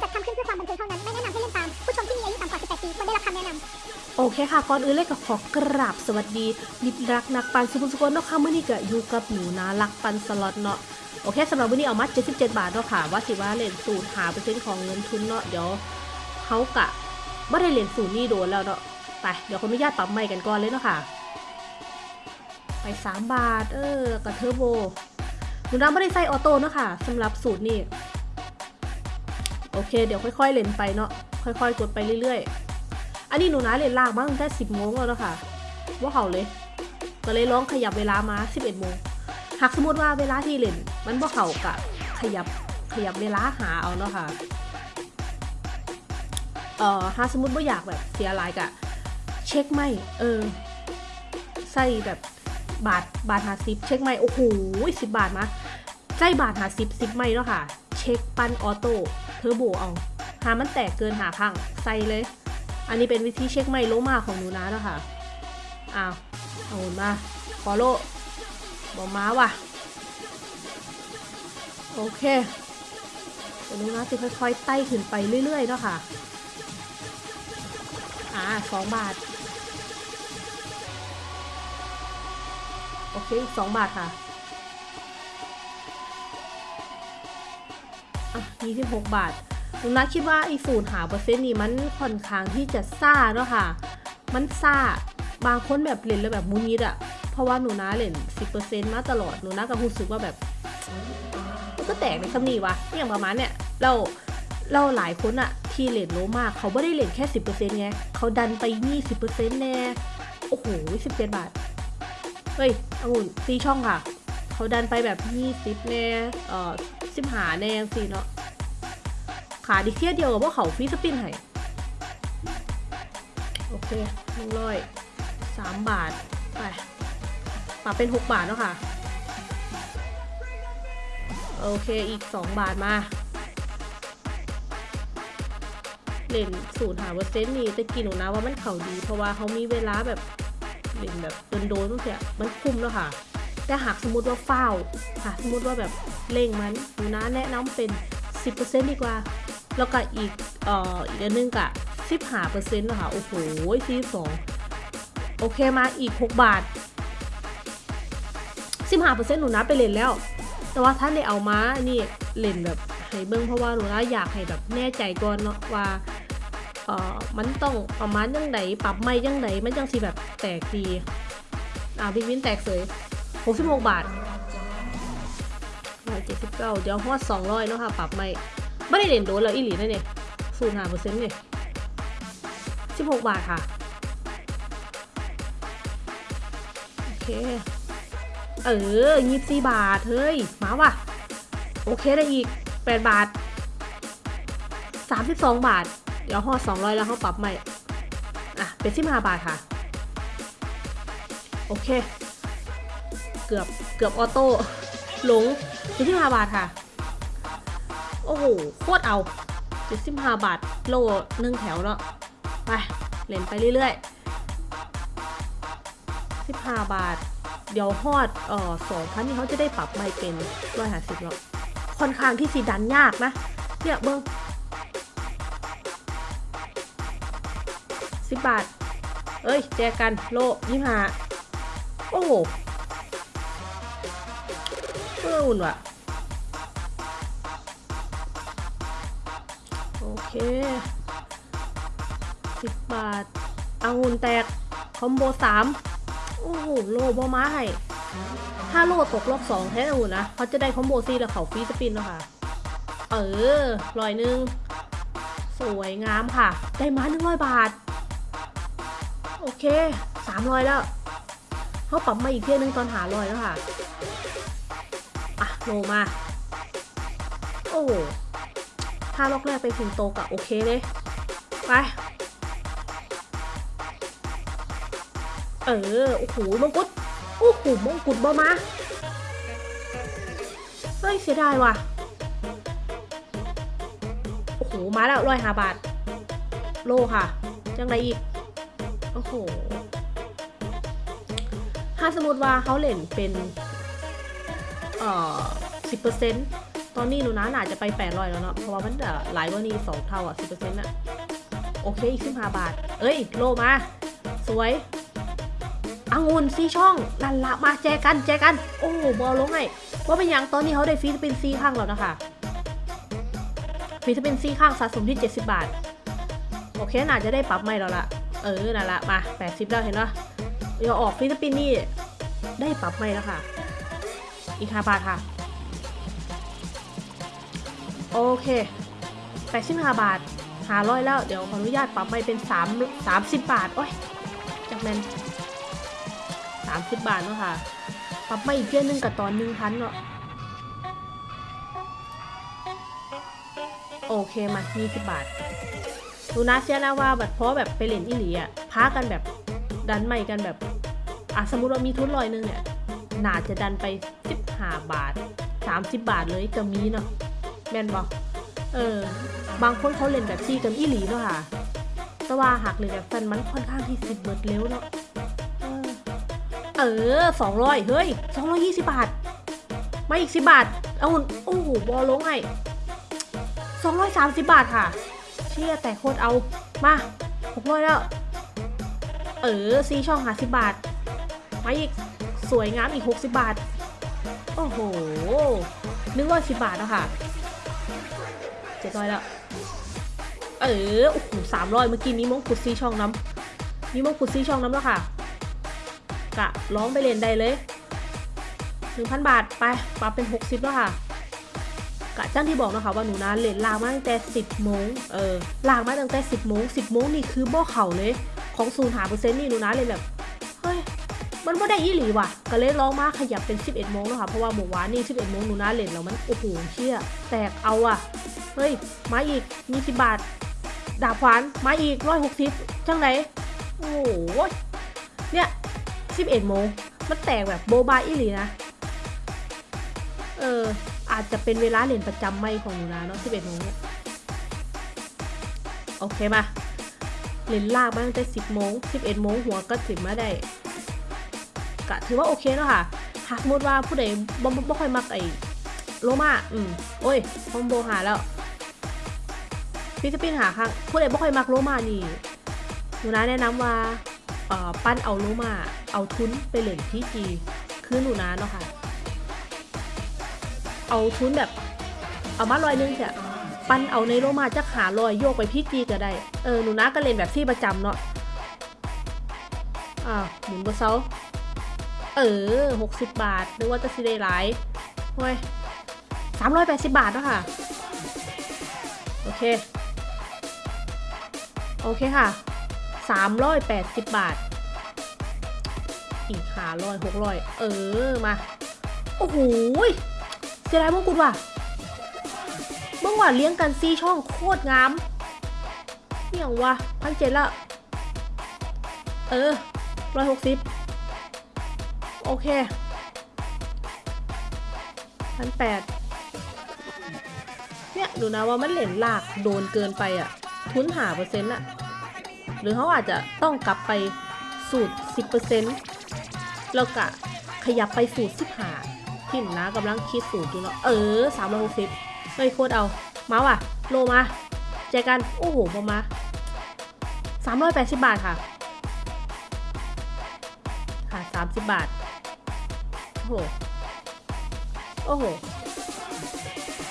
จัดทำขึ้นเพื่อความบันเทิงเท่านั้น ไม่แนะนำให้เล่นตาม ผู้ชมที่มีอายุต่ำกว่า 18 ปีควรได้รับคำแนะนำโอเคค่ะก่อนอื่นเลยก็ขอกราบสวัสดีมิตรรักนักปั่นซุปซุคนเนาะค่ะมื่อนี้ก็อยู่กับหนูนะรักปั่นสล็อตเนาะโอเคสำหรับวันนี้เอามา77 บาทเนาะค่ะว่าสิว่าเล่นสูตรหาเปอร์เซ็นต์ของเงินทุนเนาะเดี๋ยวเขากะไม่ได้เล่นสูตรนี้โดนแล้วเนาะไปเดี๋ยวขออนุญาตปรับใหม่กันก่อนเลยเนาะค่ะ ไป 3 บาท เออกับเทอร์โบหนูนะไม่ได้ใส่ออโต้เนาะค่ะสำหรับสูตรนี้ โอเค เดี๋ยวค่อยๆเล่นไปเนาะค่อยๆกดไปเรื่อยๆ อันนี้หนูนะเล่นลากมาตั้งแต่10โมงแล้วเนาะค่ะว่าเขาเลย ก็เลยลองขยับเวลามา11โมงหากสมมติว่าเวลาที่เล่น มันบ่เขากะขยับขยับเวลาหาเอาเนาะค่ะเอ่อหากสมมติว่าอยากแบบเสียหลายกะเช็คไม่เออใส่แบบบาทบาทหาสิบเช็คไม่โอ้โหสิบบาทมาใส่บาทหาสิบสิบไม่เนาะค่ะ เช็คปั้นออโต้เทอร์โบเอาหามันแตกเกินหาข้างใส่เลย อันนี้เป็นวิธีเช็คไม่โลมาของหนูนะเนาะค่ะ อ้าวเอาหนมาฟอโลบอม้าว่ะ โอเคเดี๋ยวหนูนะจะค่อยๆไต่ขึ้นไปเรื่อยๆเนาะค่ะ อ่าสองบาท โอเคอีกสองบาทค่ะ อะยี่สิบหกบาทหนูนะคิดว่าไอ้สูตรหาเปอร์เซ็นต์นี่มันค่อนข้างที่จะซ่าเนาะค่ะ มันซ่า บางคนแบบเล่นแล้วแบบมุนิดอะเพราะว่าหนูนะเล่นสิบเปอร์เซ็นต์มาตลอด หนูนะก็รู้สึกว่าแบบมันก็แตกในคำนี้วะอย่างประมาณเนี้ยเราเราหลายคนอะที่เล่นโลมากเขาไม่ได้เล่นแค่สิบเปอร์เซ็นต์ไงเขาดันไปยี่สิบเปอร์เซ็นต์แน่โอ้โหสิบเจ็ดบาท เฮ้ยองุ่นตีช่องค่ะ เขาดันไปแบบยี่สิบแน่เอ่อ สิบหาแน่สิเนาะขาดิเทียเดียวกับพวกเขาฟรีสปินให้โอเคหนึ่งร้อยสามบาท ไปปรับเป็นหกบาทแล้วค่ะ โอเคอีกสองบาทมาเล่นสูตรหาเปอร์เซ็นต์นี่แต่กินหนูนะว่ามันเขาดี เพราะว่าเขามีเวลาแบบเล่นแบบโดนๆตั้งแต่มันคุ้มแล้วค่ะ แต่หากสมมติว่าเฝ้าค่ะสมมติว่าแบบเร่งมันหนูนะแนะนำเป็น 10%ดีกว่า แล้วก็อีกเอ่ออีกอันนึงกะ15%นะคะโอ้โหซีสองโอเคมาอีก 6 บาท 15%หนูนะไปเล่นแล้ว แต่ว่าถ้าได้เอามานี่เล่นแบบให้เบิ้งเพราะว่าหนูนะอยากให้แบบแน่ใจก่อนเนาะว่าเอ่อมันต้องประมาณยังไงปรับไม่ยังไงมันจังสิแบบแตกดีอ่าบิ๊กวินแตกเสย 66 บาท179 เดี๋ยวฮอด200เนาะค่ะปรับไม่ไม่ได้เด่นโดนแล้วอีหลีนะเนี่ยศูนย์หาเปอร์เซ็นต์เนี่ย16 บาทค่ะโอเคเออ24บาท เฮ้ย มาว่ะ โอเคได้อีก8บาท32บาท เดี๋ยวห่อ200แล้วเขาปรับใหม่ อะ เป็น15บาทค่ะ โอเค เกือบเกือบออโต้หลงเป็น15บาทค่ะ โอ้โหโคตรเอา75บาทโลหนึ่งแถวเนาะไปเล่นไปเรื่อยๆ15บาท เดี๋ยวฮอดเอ่อ2,000นี่เขาจะได้ปรับไม่เป็น150เนาะค่อนข้างที่สีดันยากนะ เนี่ยเบิ้งสิบบาท เอ้ย แจกกันโลยี่ห้าโอ้โห พื่ออุ่นวะโอเคสิบบาทเอาหุ่นแตก คอมโบสามโอ้โห โลบอมาให้ถ้าโลตกรอบสองแท้อุ่นนะเขาจะได้คอมโบซี่แล้วเขาฟรีสปินแล้วค่ะ เออร้อยหนึ่งสวยงามค่ะ ได้มาหนึ่งร้อยบาท โอเคสามร้อยแล้วเขาปรับมาอีกเที่ยนึงตอนหาร้อยแล้วค่ะ โลมา โอ้ถ้าล็อกแรกไปถึงโตกะโอเคเลย ไป เออ โอ้โหมงกุฎโอ้โหมงกุฎบอมา เฮ้ย เสียดายว่ะ โอ้โห มาแล้วร้อยหาบาท โลค่ะจังไรอีก โอ้โหถ้าสมมติว่าเขาเล่นเป็น เอ่อสิบเปอร์เซ็นต์ตอนนี้หนูนะน่าจะไปแปดร้อยแล้วเนาะเพราะว่ามันจะหลายกว่านี้สองเท่าอะสิบเปอร์เซ็นต์อะโอเคอีกสิบห้าบาท เอ้ยโลมา สวยองุ่นซีช่องลันละมาแจกันแจกัน โอ้บอลลงไงว่าเป็นหยังตอนนี้เขาได้ฟีสปินซีข้างแล้วนะคะฟีสปินซีข้างสะสมที่ 70 บาท โอเคน่าจะได้ปรับใหม่แล้วล่ะเออนั่นละมา 80แล้วเห็นปะเดี๋ยวออกฟรีสปินนี่ได้ปรับใหม่แล้วค่ะ อีก5บาทค่ะ โอเค85บาทหาร้อยแล้วเดี๋ยวขออนุญาตปรับใหม่เป็น3 30บาท โอ้ยจากแมน30บาทเนาะค่ะ ปรับใหม่อีกเดือนหนึงกับตอนหนึ่งพันเนาะโอเคมา20บาทดูนะเชื่อนะว่าแบบเพราะแบบไปเล่นอีหลีอะพากันแบบดันใหม่กันแบบอะสมมติว่ามีทุนลอยนึงเนี่ย น่าจะดันไป15บาท30บาทเลยก็มีเนาะแม่นบอกเออบางคนเขาเล่นแบบซีกันอีหลีเนาะค่ะ แต่ว่าหักเลยนแบบสันมันค่อนข้างที่สิบเบิดเร็วเนาะเออเออสองร้อยเฮ้ยสองร้อยยี่สิบบาทมาอีกสิบบาทเอาโอ้โหบอลลงไงสองร้อยสามสิบบาทค่ะ เชี่ยแต่โคตรเอามาหกร้อยแล้ว เออซีช่องหาสิบบาทมาอีก สวยงามอีกหกสิบบาท โอ้โหนึกว่าสิบบาทแล้วค่ะเจ็ดร้อยแล้ว เออ โอ้โหสามร้อยเมื่อกี้นี้มงกุฎซีช่องน้ำมีมงกุฎซีช่องน้ำแล้วค่ะ กะร้องไปเรียนได้เลยหนึ่งพันบาทไปปรับเป็นหกสิบแล้วค่ะกะจ้างที่บอกนะคะว่าหนูนะเล่นลางมาตั้งแต่สิบโมงเออลางมาตั้งแต่สิบโมงสิบโมงนี่คือบ่เข่าเลย ของศูนย์หาเปอร์เซ็นต์นี่หนูนะเลยแบบ มันไม่ได้ยี่หลีว่ะ ก็เลยร้องมาขยับเป็น 11โมงแล้วค่ะ เพราะว่าหมู่วานนี่ 11โมงหนูนะเล่นแล้วมัน โอ้โหเชี่ยแตกเอาอะ เฮ้ย มาอีก มีสิบบาท ดาบขวาน มาอีกร้อยหกสิบจังไหน โอ้โห เนี่ย 11โมง มันแตกแบบโบบายอีหลีนะ เออ อาจจะเป็นเวลาเรียนประจำไม่ของหนูนะเนาะ11โมงเนี่ยโอเคมาเรียนลากมาตั้งแต่ 10โมง11โมงหัวก็ถึงมาได้ ก็ถือว่าโอเคเนาะค่ะหากสมมติว่าผู้ใดบ่บ่บ่ค่อยมักไอ้โลมาอืมโอ้ยคอมโบหาแล้วฟิสปินหาครั้งผู้ใดบ่ค่อยมักโลมานี่หนูนะแนะนำว่าเอ่อปั้นเอาโลมาเอาทุนไปเล่นที่จีคือหนูนะเนาะค่ะ เอาทุนแบบ เอามาลอยนึงเถอะปั้นเอาในโลมาจะหาลอยโยกไปพี่จีก็ได้ เออหนูนะก็เล่นแบบที่ประจำเนาะอ้าหมุนบนเซา เออหกสิบบาทนึกว่าจะสิได้หลายเว้ยสามร้อยแปดสิบบาทเนาะค่ะ โอเค โอเคค่ะ380บาท อีกหาร้อยหกร้อยเออ มา โอ้โหเสียดายมงกุฎว่ะเมื่อวานเลี้ยงกันซีช่องโคตรงามนี่ยงวะพันเจ็ดละ เออร้อยหกสิบ โอเคพันแปดเนี่ยดูนะว่ามันเหรียญลากโดนเกินไปอะทุนหาเปอร์เซ็นต์อะหรือเขาอาจจะต้องกลับไปสูตร 10%แล้วก็ขยับไปสูตร15ที่หนนะกำลังคิดสูตรอยู่เนาะเออ360เฮ้ยโคตรเอา มาว่ะ โลมาเจอกัน โอ้โหมามา380 บาทค่ะ ค่ะ 30 บาท โอ้โห โอ้โห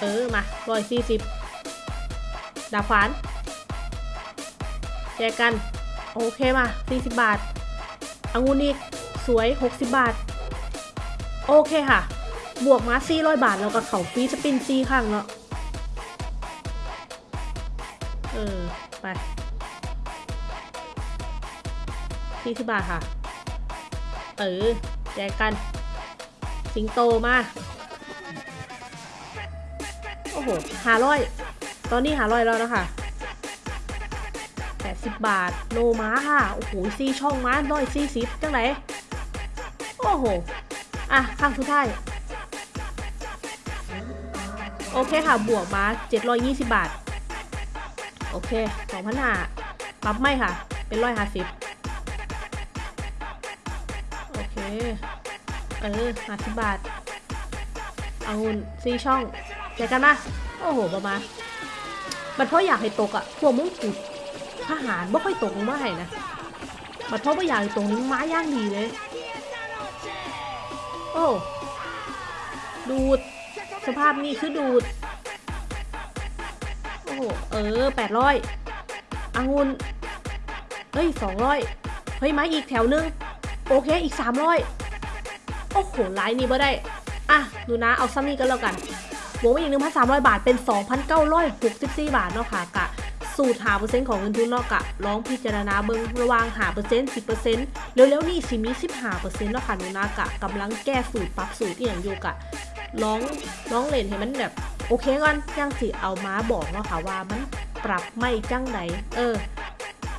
เออ มา140ดาบขวานแจกกัน โอเคมา40บบาทองุ่นอีก สวย60บบาท โอเคค่ะ บวกมา400บาท แล้วก็เขาฟรีสปินซีข้างเนาะเออ ไป40บาทค่ะ เออแจกกัน สิงโตมา โอ้โห500ตอนนี้500แล้วนะคะ80บาท โลม้าค่ะ โอ้โหซีช่องม้าร้อยซีสิบจังไหนโอ้โห อะ ข้างสุดท้าย โอเคค่ะ บวกมา720 บาท โอเค2,000หาปรับไม่ค่ะ เป็น150โอเค เออ50บาทเอาหุ่นซีช่องแจกกันมาโอ้โหประมาณมันเพราะอยากให้ตกอะพวกมงกุฎทหารไม่ค่อยตกมาให้นะมันเพราะว่าอยากให้ตกนี้ม้าย่างดีเลย โอ้ดูด สภาพนี่คือดูด โอ้โหเออแปดร้อยองุนเฮ้ยสองร้อยเฮ้ยไม้อีกแถวนึง โอเคอีกสามร้อย โอ้โหไลน์นี้บ่ได้ อะ ดูนะ เอาซ้ำนี้กันแล้วกันบวกไปอีกหนึ่งพันสามร้อยบาท เป็นสองพันเก้าร้อยหกสิบสี่บาทเนาะค่ะกะ สูตรหาเปอร์เซ็นต์ของเงินทุนเนาะกะลองพิจารณาเบิ่งระว่างหาเปอร์เซ็นต์สิบเปอร์เซ็นต์เร็วๆนี่สิมีสิบหาเปอร์เซ็นต์เนาะค่ะหนูนากะกำลังแก้สูตรปรับสูตรที่อย่างอยู่กะลองลองเล่นให้มันแบบ โอเคก่อนจังสิเอามาบอกเนาะค่ะว่ามันปรับไม่จังไหนเออ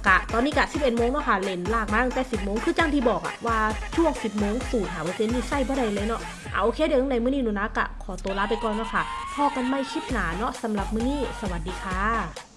กะตอนนี้กะ11โมงเนาะค่ะเลนลากมาตั้งแต่ 10โมงคือจังที่บอกอะว่าช่วง 10โมงสูตรหาเปอร์เซ็นต์นี่ใส่บ่ได้เลยเนาะเอาโอเคเดี๋ยวในมื้อนี้หนูนะกะขอตัวลาไปก่อนเนาะค่ะพอกันไม่คลิปหนาเนาะสำหรับมื้อนี้สวัสดีค่ะ